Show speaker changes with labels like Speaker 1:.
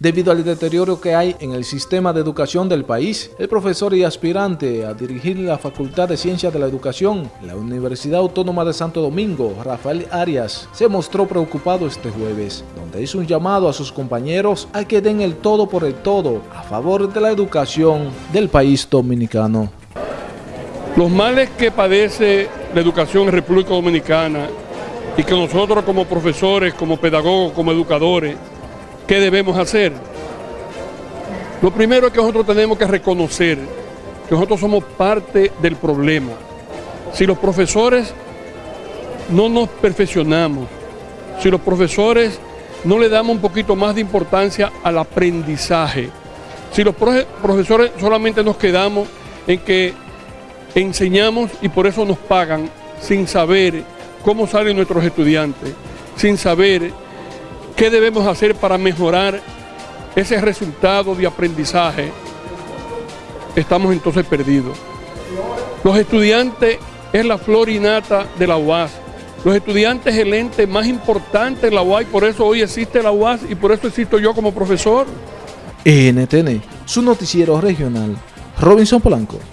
Speaker 1: Debido al deterioro que hay en el sistema de educación del país, el profesor y aspirante a dirigir la Facultad de Ciencias de la Educación la Universidad Autónoma de Santo Domingo, Rafael Arias, se mostró preocupado este jueves, donde hizo un llamado a sus compañeros a que den el todo por el todo a favor de la educación del país dominicano.
Speaker 2: Los males que padece la educación en República Dominicana y que nosotros como profesores, como pedagogos, como educadores, ¿Qué debemos hacer? Lo primero es que nosotros tenemos que reconocer que nosotros somos parte del problema. Si los profesores no nos perfeccionamos, si los profesores no le damos un poquito más de importancia al aprendizaje, si los profesores solamente nos quedamos en que enseñamos y por eso nos pagan sin saber cómo salen nuestros estudiantes, sin saber ¿Qué debemos hacer para mejorar ese resultado de aprendizaje? Estamos entonces perdidos. Los estudiantes es la flor innata de la UAS. Los estudiantes es el ente más importante en la UAS y por eso hoy existe la UAS y por eso existo yo como profesor.
Speaker 1: NTN, su noticiero regional, Robinson Polanco.